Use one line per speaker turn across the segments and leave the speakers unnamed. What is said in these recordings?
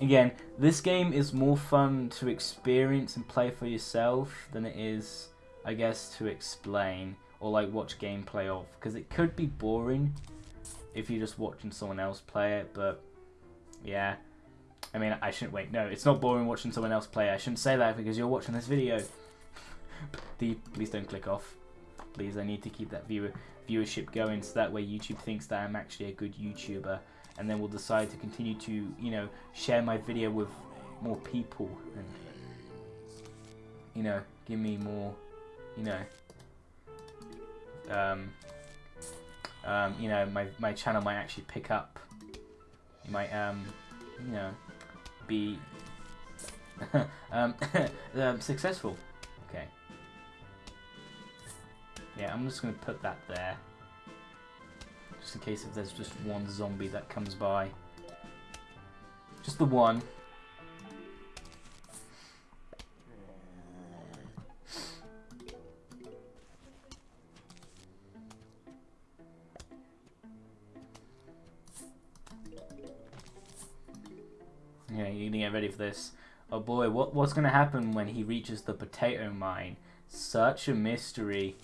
Again, this game is more fun to experience and play for yourself than it is, I guess, to explain or like watch gameplay of. Because it could be boring if you're just watching someone else play it, but yeah. I mean, I shouldn't wait. No, it's not boring watching someone else play. I shouldn't say that because you're watching this video. Please don't click off. Please, I need to keep that viewer viewership going so that way YouTube thinks that I'm actually a good YouTuber and then we'll decide to continue to, you know, share my video with more people and, you know, give me more, you know, um, um, you know, my, my channel might actually pick up. It might, um, you know, be um, um, successful. Okay. Yeah, I'm just going to put that there. Just in case if there's just one zombie that comes by. Just the one. Yeah, you need to get ready for this. Oh boy, what what's gonna happen when he reaches the potato mine? Such a mystery.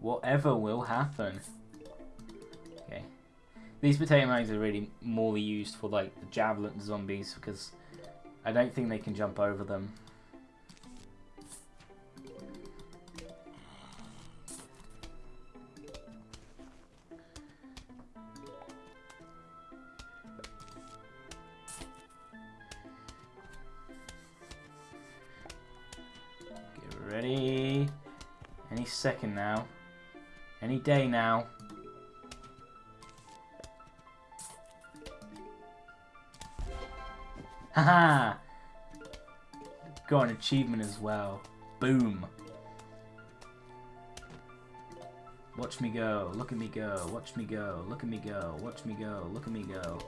Whatever will happen. These potato mines are really more used for like the javelin zombies because I don't think they can jump over them. Get ready. Any second now. Any day now. Haha! Got an achievement as well. Boom. Watch me go, look at me go, watch me go, look at me go, watch me go, look at me go.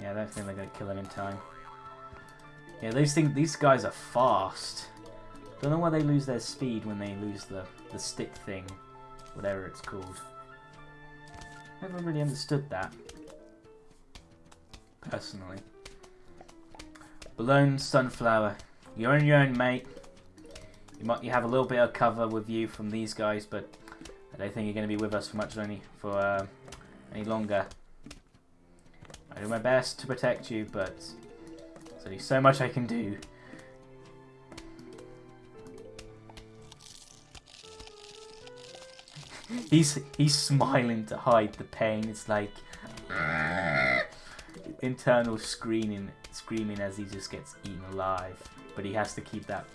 Yeah, I don't think they're gonna kill him in time. Yeah, these things, these guys are fast. Don't know why they lose their speed when they lose the, the stick thing. Whatever it's called. Never really understood that. Personally. Balloon Sunflower. You're on your own, mate. You might you have a little bit of cover with you from these guys, but I don't think you're going to be with us for much any for uh, any longer. I do my best to protect you, but there's only so much I can do. he's he's smiling to hide the pain. It's like internal screaming, screaming as he just gets eaten alive. But he has to keep that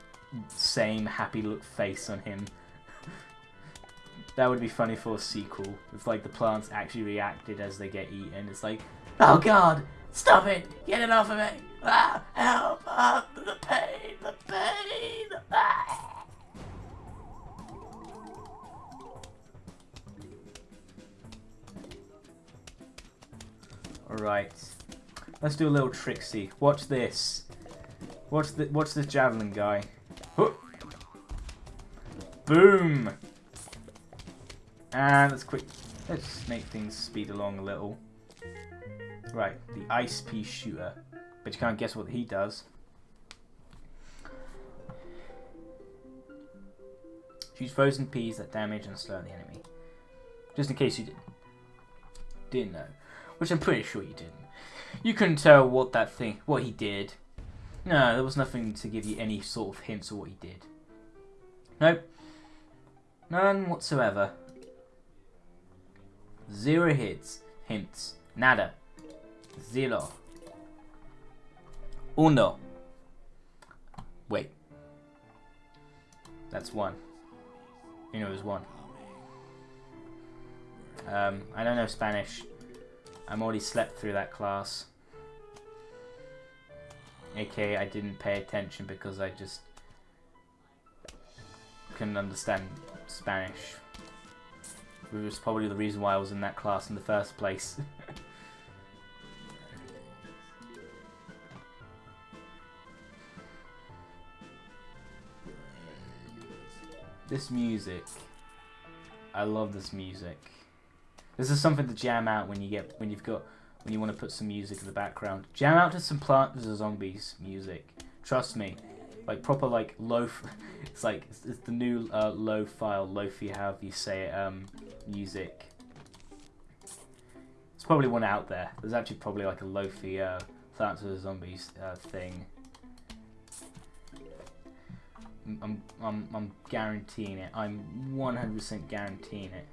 same happy look face on him. that would be funny for a sequel. If like the plants actually reacted as they get eaten. It's like, oh god, stop it, get it off of me. Ah, help, ah, the pain, the pain. Ah. Alright. Let's do a little tricksy. Watch this. Watch the watch this javelin guy. Boom! And let's quick let's make things speed along a little. Right, the ice pea shooter. But you can't guess what he does. Shoots frozen peas that damage and slow the enemy. Just in case you did, didn't know which I'm pretty sure you didn't. You couldn't tell what that thing, what he did. No, there was nothing to give you any sort of hints of what he did. Nope. None whatsoever. Zero hits. Hints. Nada. Zero. Uno. Wait. That's one. You know, it was one. Um, I don't know Spanish. I'm already slept through that class. Okay, I didn't pay attention because I just couldn't understand Spanish. Which was probably the reason why I was in that class in the first place. this music. I love this music. This is something to jam out when you get when you've got when you want to put some music in the background. Jam out to some Plants vs Zombies music. Trust me, like proper like low. It's like it's, it's the new uh, low file, lofi, however you say it, um, music. It's probably one out there. There's actually probably like a lofi uh, Plants vs Zombies uh, thing. I'm, I'm, I'm guaranteeing it. I'm 100% guaranteeing it.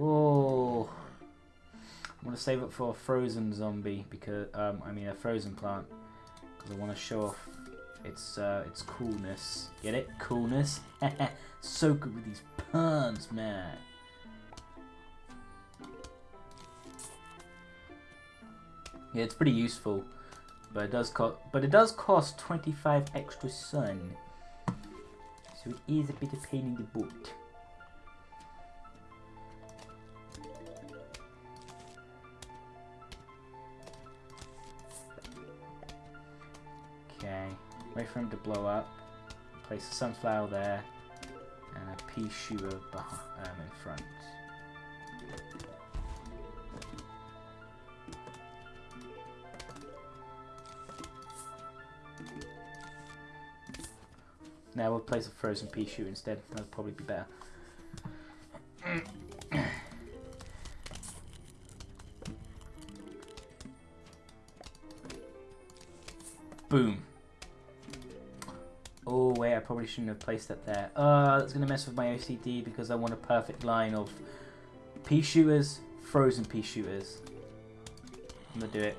Oh. I'm to save it for a frozen zombie because, um, I mean a frozen plant. Because I want to show off its, uh, its coolness. Get it? Coolness? so good with these puns, man. Yeah, it's pretty useful. But it does cost but it does cost 25 extra sun. So it is a bit of pain in the butt. Wait for him to blow up. Place a sunflower there and a pea shooter um, in front. Now we'll place a frozen pea shoot instead. That'll probably be better. Boom. Oh wait, I probably shouldn't have placed that there. Uh, that's going to mess with my OCD because I want a perfect line of pea shooters, frozen pea shooters. I'm going to do it.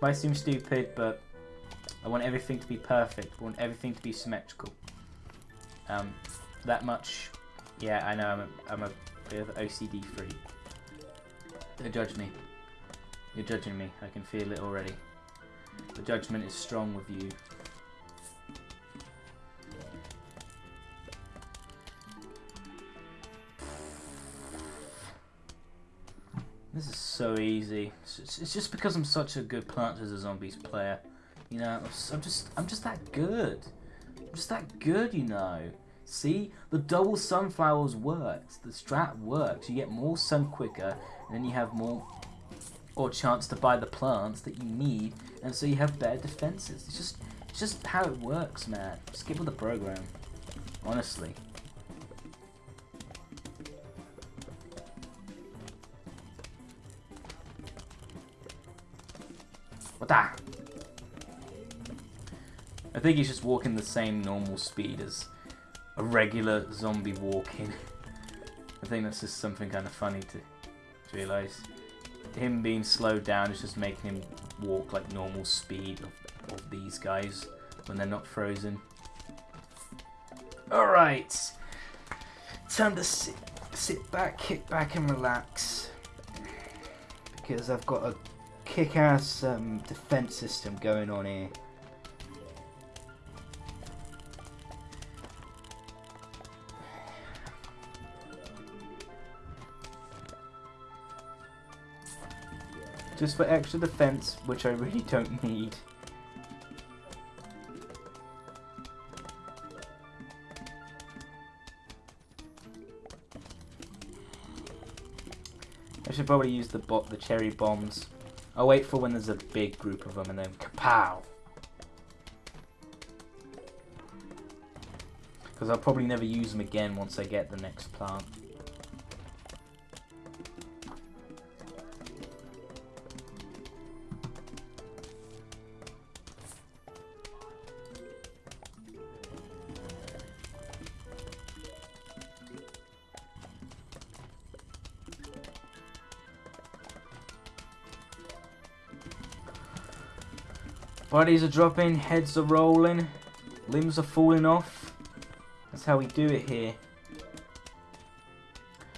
Might seem stupid, but I want everything to be perfect. I want everything to be symmetrical. Um, that much. Yeah, I know I'm a, I'm a bit of OCD freak. Don't judge me. You're judging me. I can feel it already. The judgment is strong with you. This is so easy. It's just because I'm such a good Plants vs Zombies player. You know, I'm just, I'm just that good. I'm just that good, you know. See, the double sunflowers works. The strat works. You get more sun quicker, and then you have more or chance to buy the plants that you need, and so you have better defenses. It's just, it's just how it works, man. Skip with the program, honestly. What the? I think he's just walking the same normal speed as a regular zombie walking. I think that's just something kind of funny to, to realise. Him being slowed down is just making him walk like normal speed of, of these guys when they're not frozen. Alright. Time to sit, sit back, kick back and relax. Because I've got a kick-ass um, defense system going on here. Just for extra defense, which I really don't need. I should probably use the bot, the cherry bombs. I'll wait for when there's a big group of them and then kapow! Because I'll probably never use them again once I get the next plant. Bodies are dropping, heads are rolling, limbs are falling off. That's how we do it here.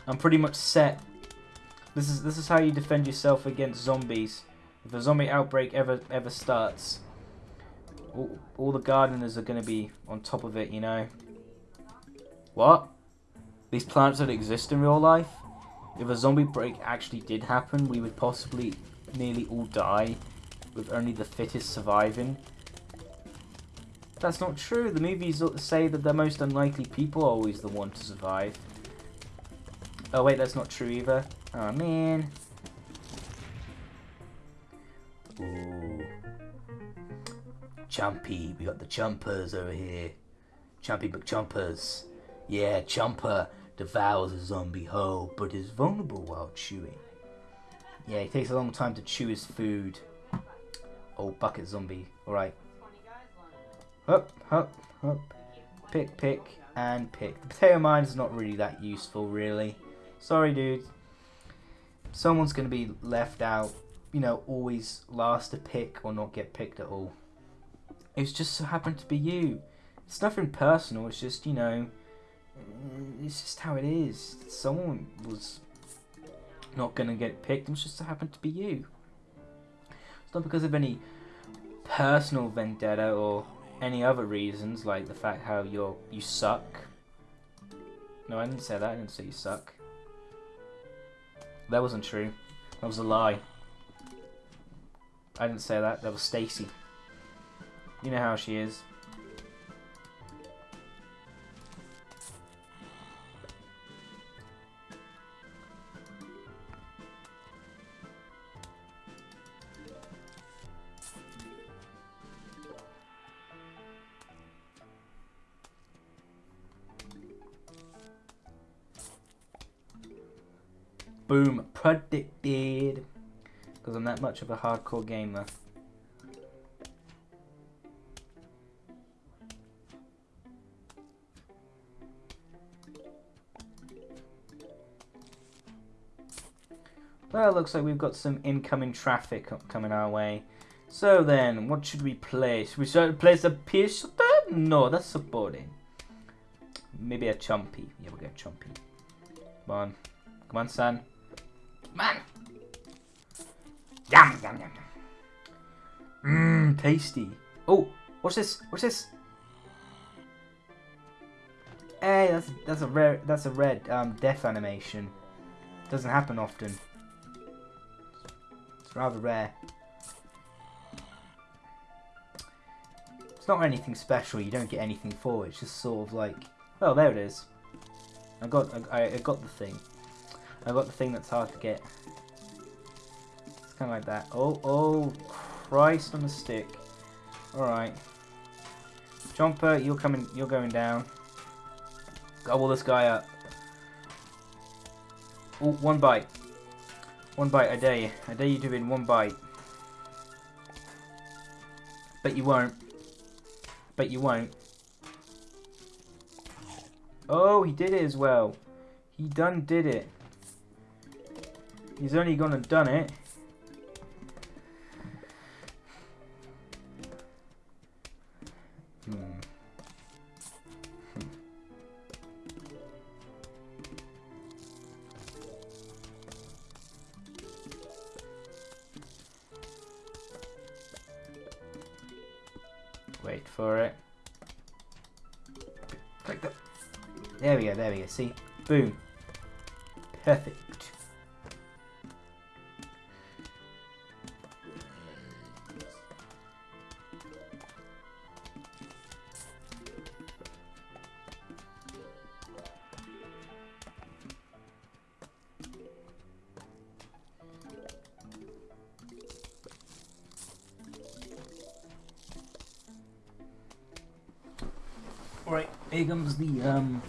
I'm pretty much set. This is this is how you defend yourself against zombies. If a zombie outbreak ever ever starts, all, all the gardeners are going to be on top of it, you know. What? These plants don't exist in real life? If a zombie break actually did happen, we would possibly nearly all die with only the fittest surviving. That's not true. The movies say that the most unlikely people are always the one to survive. Oh wait, that's not true either. Oh man. Ooh. Chumpy, we got the Chumpers over here. Chumpy McChumpers. Yeah, Chumper devours a zombie whole, but is vulnerable while chewing. Yeah, it takes a long time to chew his food. Oh, bucket zombie. Alright. Up, up, up. Pick, pick, and pick. The potato mine is not really that useful, really. Sorry, dude. Someone's going to be left out. You know, always last to pick or not get picked at all. It's just so happened to be you. It's nothing personal. It's just, you know, it's just how it is. Someone was not going to get picked. It just so happened to be you. Not because of any personal vendetta or any other reasons, like the fact how you're you suck. No, I didn't say that. I didn't say you suck. That wasn't true. That was a lie. I didn't say that. That was Stacy. You know how she is. Boom. Predicted. Because I'm that much of a hardcore gamer. Well, looks like we've got some incoming traffic coming our way. So then, what should we play? Should we start place a piece? No, that's supporting. Maybe a chumpy. Yeah, we'll get chumpy. Come on. Come on, son. Man. Yum, yum, yum, yum. Mmm, tasty. Oh, what's this? What's this? Hey, that's that's a rare that's a red um death animation. Doesn't happen often. It's rather rare. It's not anything special. You don't get anything for it. It's just sort of like, oh, there it is. I got I, I got the thing. I got the thing that's hard to get. It's kind of like that. Oh, oh, Christ on a stick. Alright. Jumper, you're coming, you're going down. Oh, Gobble this guy up. Oh, one bite. One bite, I dare you. I dare you to in one bite. But you won't. But you won't. Oh, he did it as well. He done did it. He's only gone and done it. Hmm. Wait for it. There we go, there we go. See? Boom. Perfect. Here comes the um,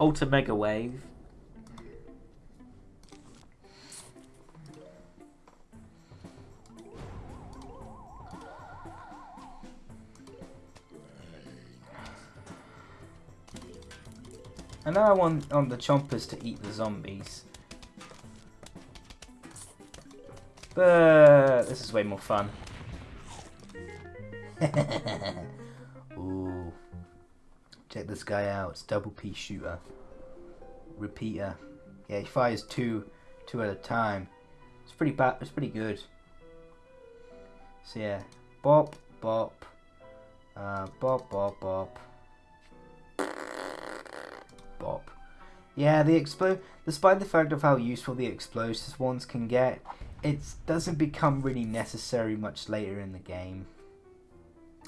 Ultra Mega Wave. And now I want on the chompers to eat the zombies. But this is way more fun. Ooh. Check this guy out. It's double pea shooter. Repeater. Yeah, he fires two, two at a time. It's pretty bad. It's pretty good. So yeah, bop, bop, uh, bop, bop, bop, bop. Yeah, the explode. Despite the fact of how useful the explosives ones can get, it doesn't become really necessary much later in the game.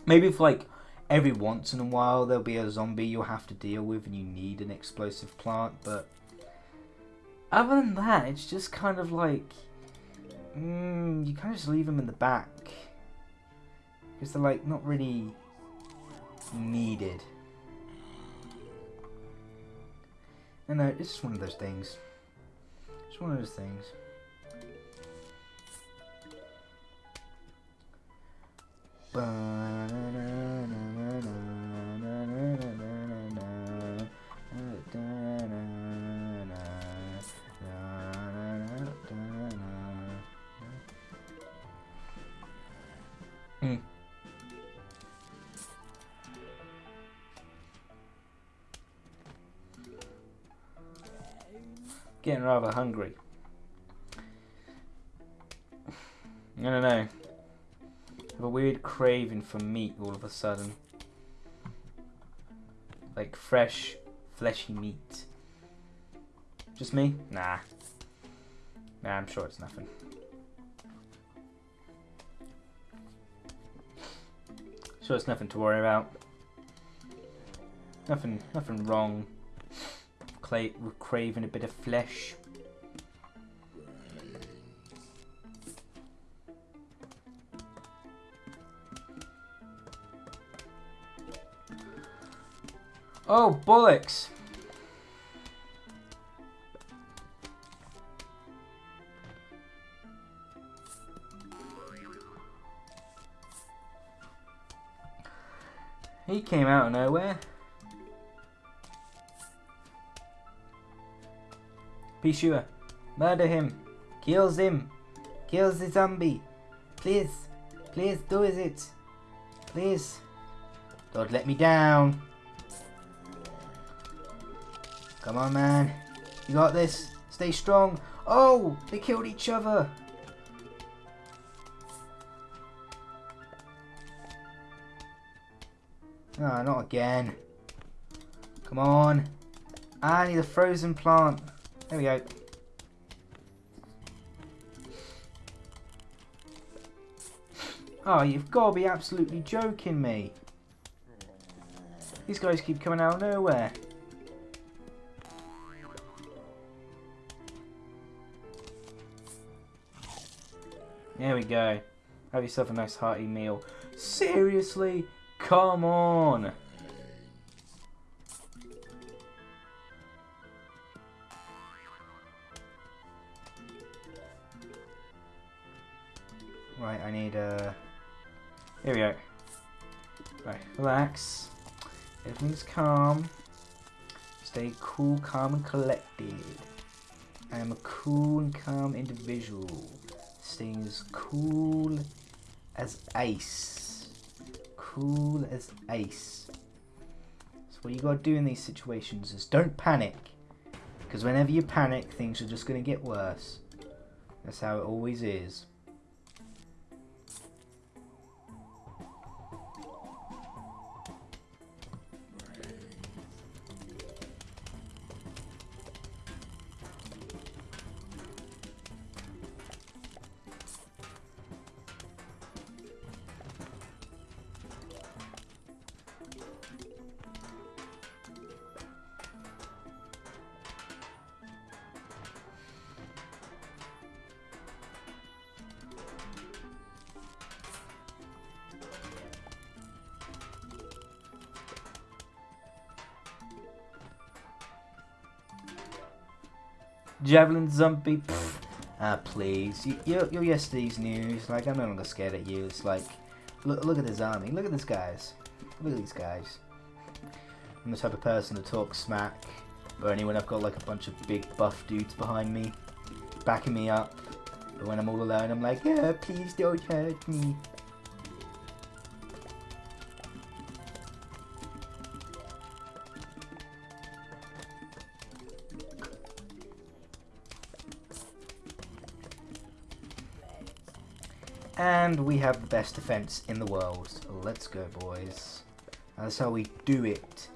Maybe if like every once in a while there'll be a zombie you'll have to deal with and you need an explosive plant, but other than that, it's just kind of like mm, you kind of just leave them in the back because they're like not really needed. I know it's just one of those things. It's one of those things. Mm. Hungry. I don't know. I have a weird craving for meat all of a sudden. Like fresh, fleshy meat. Just me? Nah. Nah, I'm sure it's nothing. Sure it's nothing to worry about. Nothing nothing wrong. With craving a bit of flesh. Oh, bollocks! He came out of nowhere. Be sure. Murder him. Kills him. Kills the zombie. Please. Please do it. Please. Don't let me down. Come on, man. You got this. Stay strong. Oh, they killed each other. Ah, not again. Come on. I need a frozen plant. There we go. Oh, you've got to be absolutely joking me. These guys keep coming out of nowhere. There we go. Have yourself a nice hearty meal. Seriously? Come on! Right, I need a... Uh... Here we go. Right, relax. Everything's calm. Stay cool, calm, and collected. I am a cool and calm individual. Staying as cool as ice. Cool as ice. So what you gotta do in these situations is don't panic. Because whenever you panic, things are just gonna get worse. That's how it always is. Javelin zombie. Ah, please. You, you're, you're yesterday's news. Like, I'm no longer scared at you. It's like, look, look at this army. Look at these guys. Look at these guys. I'm the type of person to talk smack, but only when I've got like a bunch of big buff dudes behind me, backing me up. But when I'm all alone, I'm like, yeah, please don't hurt me. And we have the best defense in the world. Let's go, boys. That's how we do it.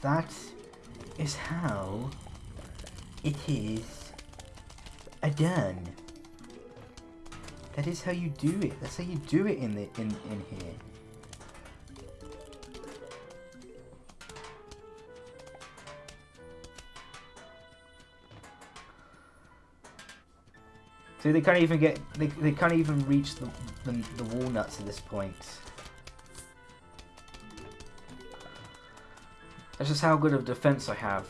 That is how it is done. That is how you do it. That's how you do it in the in in here. See, they can't even get. They, they can't even reach the, the the walnuts at this point. That's just how good of defense I have.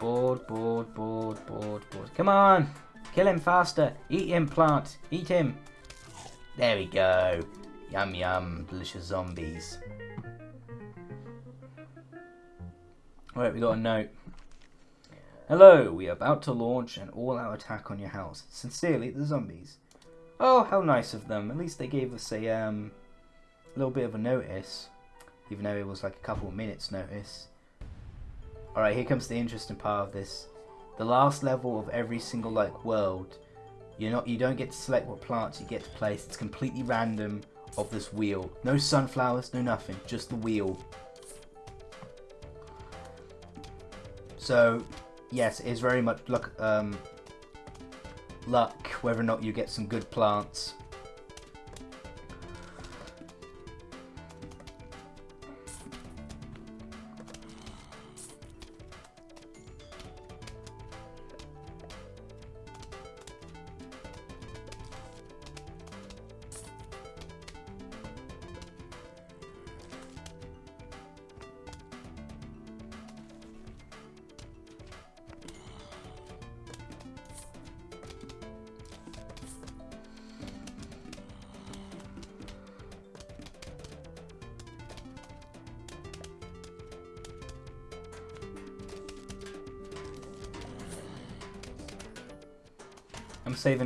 Board, board, board, board, board. Come on! Kill him faster! Eat him, plant! Eat him! There we go. Yum yum, delicious zombies. Alright, we got a note. Hello, we are about to launch an all-out attack on your house. Sincerely, the zombies. Oh, how nice of them. At least they gave us a um, little bit of a notice. Even though it was like a couple of minutes notice. Alright, here comes the interesting part of this. The last level of every single like world, you're not you don't get to select what plants you get to place. It's completely random of this wheel. No sunflowers, no nothing, just the wheel. So, yes, it is very much luck um luck whether or not you get some good plants.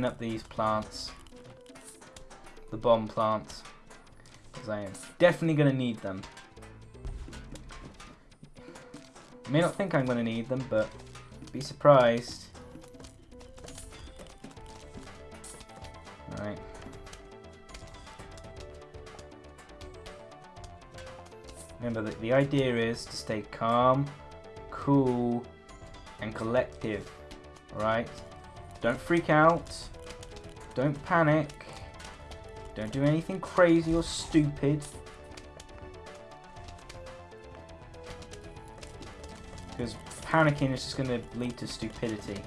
I'm up these plants. The bomb plants. Because I am definitely going to need them. I may not think I'm going to need them, but be surprised. Alright. Remember that the idea is to stay calm, cool, and collective. Alright? Don't freak out. Don't panic. Don't do anything crazy or stupid. Because panicking is just going to lead to stupidity.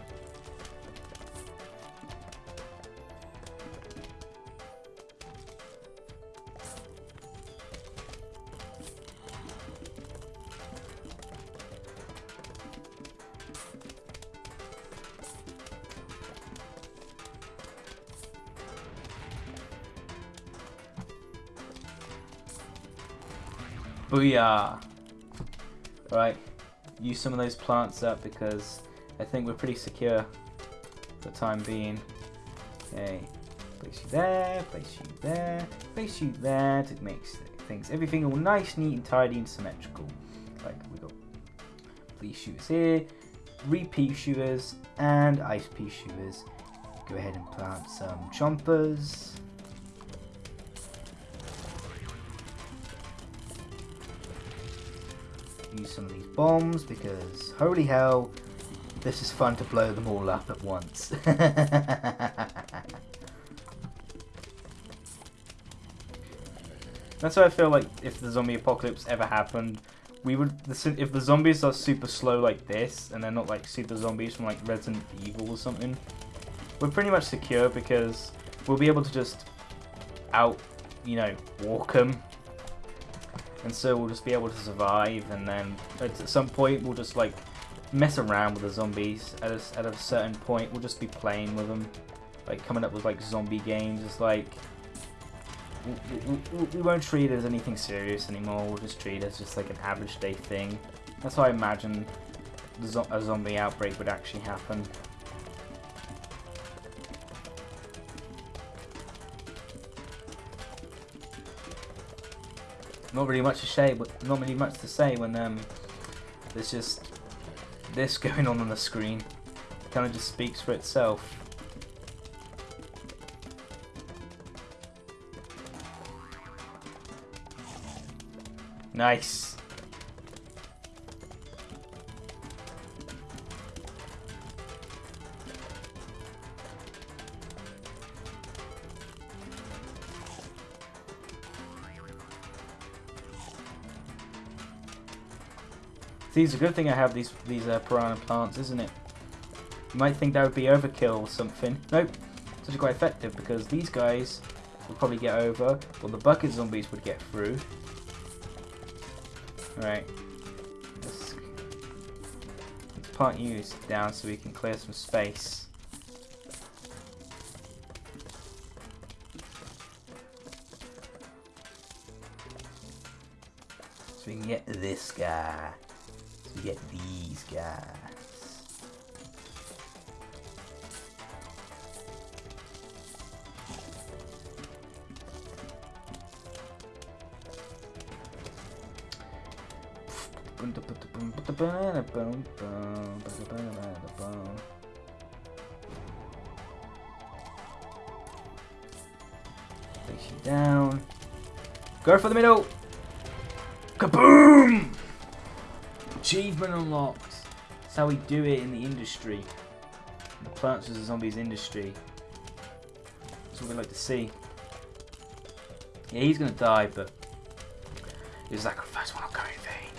Booyah! Uh, right, use some of those plants up because I think we're pretty secure for the time being. Okay, place you there, place you there, place you there to make things, everything all nice, neat and tidy and symmetrical. Like we got these shooters here, repeat shooters and ice pea shooters. Go ahead and plant some chompers. Use some of these bombs because holy hell, this is fun to blow them all up at once. That's why I feel like if the zombie apocalypse ever happened, we would the if the zombies are super slow like this and they're not like super zombies from like Resident Evil or something, we're pretty much secure because we'll be able to just out, you know, walk them and so we'll just be able to survive and then at some point we'll just like mess around with the zombies at a, at a certain point. We'll just be playing with them like coming up with like zombie games. It's like we, we, we won't treat it as anything serious anymore. We'll just treat it as just like an average day thing. That's how I imagine zo a zombie outbreak would actually happen. Not really much to say, but not really much to say when um, there's just this going on on the screen. Kind of just speaks for itself. Nice. See, it's a good thing I have these these uh, piranha plants, isn't it? You might think that would be overkill or something. Nope, it's actually quite effective because these guys will probably get over, or the bucket zombies would get through. Alright. Let's, let's you down so we can clear some space. So we can get this guy to get these guys. Place you down. Go for the middle. Kaboom! Achievement unlocked. That's how we do it in the industry. The Plants vs Zombies industry. That's what we like to see. Yeah, he's gonna die, but his sacrifice will not go in vain.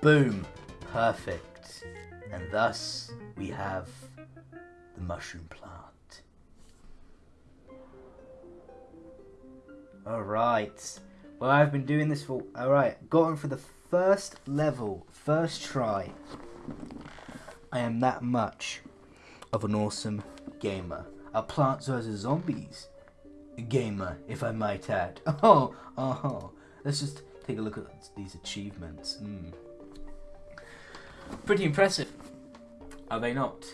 Boom. Perfect. And thus we have the mushroom plant. Alright. Well, I've been doing this for... Alright, gotten for the first level, first try. I am that much of an awesome gamer. A Plants vs. Zombies gamer, if I might add. Oh, oh. Let's just take a look at these achievements. Mm. Pretty impressive. Are they not?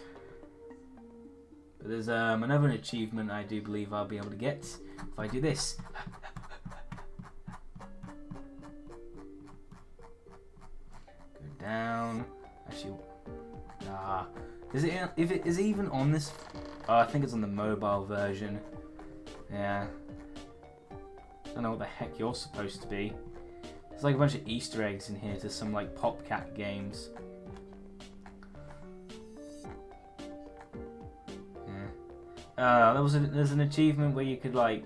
But there's um, another achievement I do believe I'll be able to get if I do this. Is it? If it is even on this? Oh, I think it's on the mobile version. Yeah. I don't know what the heck you're supposed to be. There's like a bunch of Easter eggs in here to some like PopCap games. Yeah. Uh, there was a, there's an achievement where you could like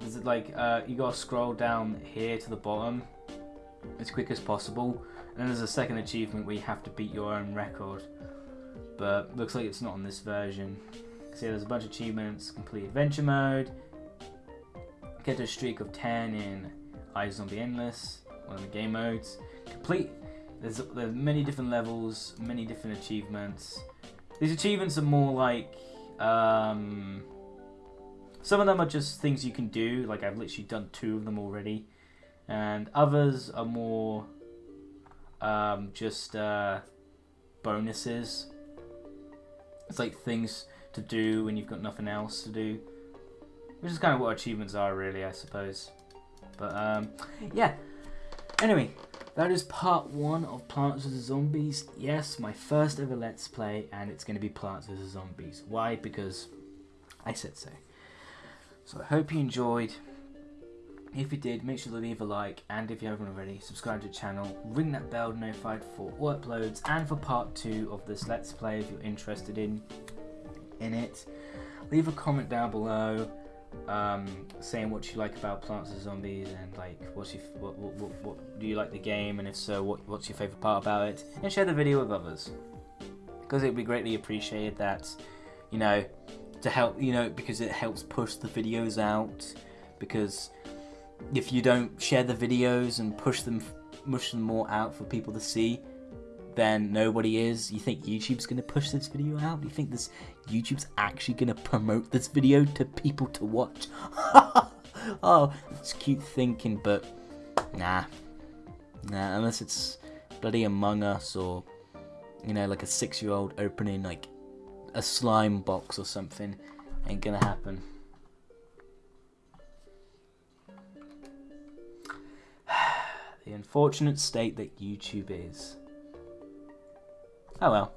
there's like uh, you gotta scroll down here to the bottom as quick as possible and then there's a second achievement where you have to beat your own record but looks like it's not on this version. See there's a bunch of achievements complete adventure mode get a streak of 10 in Eyes iZombie Endless one of the game modes complete. There's, there's many different levels many different achievements. These achievements are more like um, some of them are just things you can do, like I've literally done two of them already, and others are more um, just uh, bonuses. It's like things to do when you've got nothing else to do, which is kind of what achievements are, really, I suppose. But um, yeah. Anyway, that is part one of Plants vs. Zombies. Yes, my first ever Let's Play, and it's going to be Plants vs. Zombies. Why? Because I said so. So I hope you enjoyed. If you did, make sure to leave a like, and if you haven't already, subscribe to the channel, ring that bell notified for all uploads, and for part two of this Let's Play if you're interested in, in it. Leave a comment down below um, saying what you like about Plants vs Zombies and like what's your, what, what, what, what, do you like the game and if so what, what's your favourite part about it and share the video with others because it would be greatly appreciated that you know to help you know because it helps push the videos out because if you don't share the videos and push them push them more out for people to see then nobody is. You think YouTube's to push this video out? You think this YouTube's actually to promote this video to people to watch? oh, it's cute thinking, but nah, nah. Unless it's bloody Among Us or you know, like a six-year-old opening like a slime box or something, ain't gonna happen. The unfortunate state that YouTube is. Oh well.